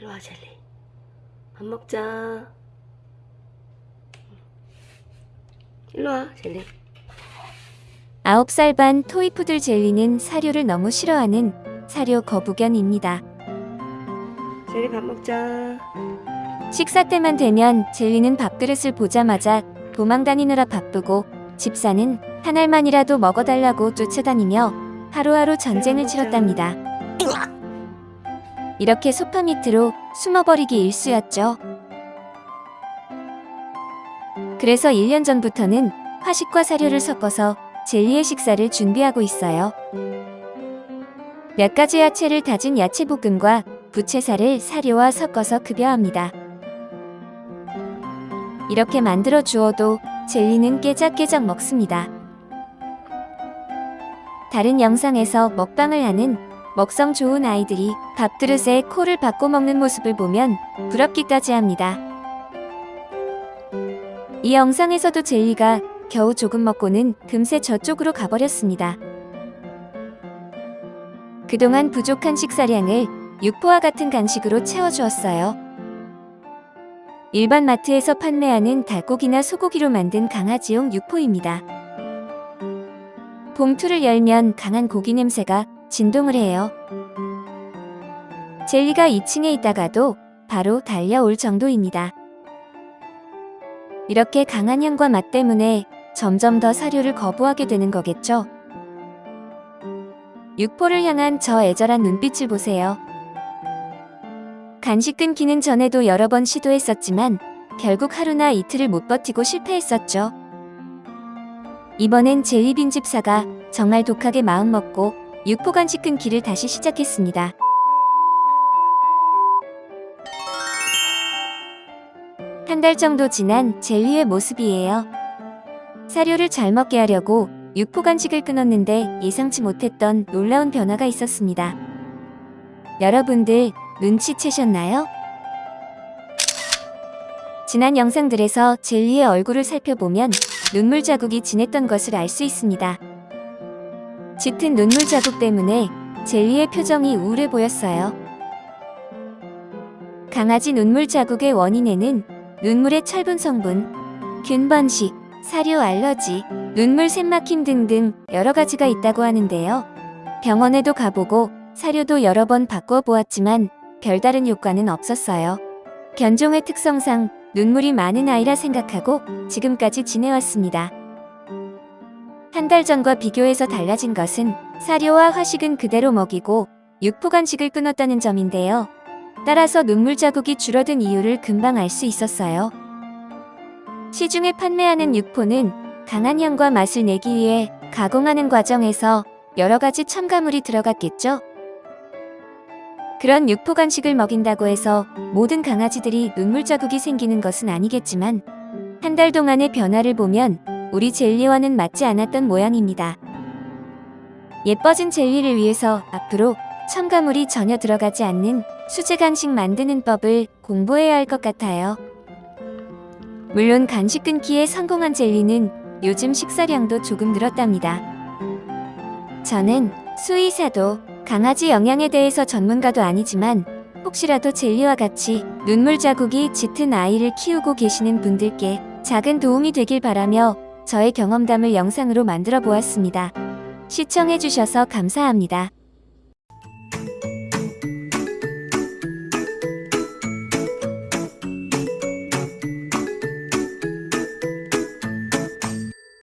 일로 와 젤리. 밥 먹자. 일로 와 젤리. 9살 반 토이푸들 젤리는 사료를 너무 싫어하는 사료 거부견입니다. 젤리 밥 먹자. 식사 때만 되면 젤리는 밥그릇을 보자마자 도망다니느라 바쁘고 집사는 한 알만이라도 먹어달라고 쫓아다니며 하루하루 전쟁을 치렀답니다. 이렇게 소파 밑으로 숨어버리기 일쑤였죠. 그래서 1년 전부터는 화식과 사료를 섞어서 젤리의 식사를 준비하고 있어요. 몇 가지 야채를 다진 야채볶음과 부채살을 사료와 섞어서 급여합니다. 이렇게 만들어 주어도 젤리는 깨작깨작 먹습니다. 다른 영상에서 먹방을 하는 먹성 좋은 아이들이 밥그릇에 코를 박고 먹는 모습을 보면 부럽기까지 합니다. 이 영상에서도 젤리가 겨우 조금 먹고는 금세 저쪽으로 가버렸습니다. 그동안 부족한 식사량을 육포와 같은 간식으로 채워주었어요. 일반 마트에서 판매하는 닭고기나 소고기로 만든 강아지용 육포입니다. 봉투를 열면 강한 고기 냄새가 진동을 해요. 젤리가 2층에 있다가도 바로 달려올 정도입니다. 이렇게 강한 향과 맛 때문에 점점 더 사료를 거부하게 되는 거겠죠. 육포를 향한 저 애절한 눈빛을 보세요. 간식 끊기는 전에도 여러 번 시도했었지만 결국 하루나 이틀을 못 버티고 실패했었죠. 이번엔 젤리빈 집사가 정말 독하게 마음먹고 육포 간식 끊기를 다시 시작했습니다. 한 달 정도 지난 젤리의 모습이에요. 사료를 잘 먹게 하려고 육포 간식을 끊었는데 예상치 못했던 놀라운 변화가 있었습니다. 여러분들 눈치채셨나요? 지난 영상들에서 젤리의 얼굴을 살펴보면 눈물 자국이 진했던 것을 알 수 있습니다. 짙은 눈물 자국 때문에 젤리의 표정이 우울해 보였어요. 강아지 눈물 자국의 원인에는 눈물의 철분 성분, 균 번식, 사료 알러지, 눈물 샘막힘 등등 여러 가지가 있다고 하는데요. 병원에도 가보고 사료도 여러 번 바꿔 보았지만 별다른 효과는 없었어요. 견종의 특성상 눈물이 많은 아이라 생각하고 지금까지 지내왔습니다. 한 달 전과 비교해서 달라진 것은 사료와 화식은 그대로 먹이고 육포 간식을 끊었다는 점인데요. 따라서 눈물 자국이 줄어든 이유를 금방 알 수 있었어요. 시중에 판매하는 육포는 강한 향과 맛을 내기 위해 가공하는 과정에서 여러 가지 첨가물이 들어갔겠죠? 그런 육포 간식을 먹인다고 해서 모든 강아지들이 눈물 자국이 생기는 것은 아니겠지만 한 달 동안의 변화를 보면 우리 젤리와는 맞지 않았던 모양입니다. 예뻐진 젤리를 위해서 앞으로 첨가물이 전혀 들어가지 않는 수제 간식 만드는 법을 공부해야 할 것 같아요. 물론 간식 끊기에 성공한 젤리는 요즘 식사량도 조금 늘었답니다. 저는 수의사도 강아지 영양에 대해서 전문가도 아니지만 혹시라도 젤리와 같이 눈물 자국이 짙은 아이를 키우고 계시는 분들께 작은 도움이 되길 바라며 저의 경험담을 영상으로 만들어 보았습니다. 시청해주셔서 감사합니다.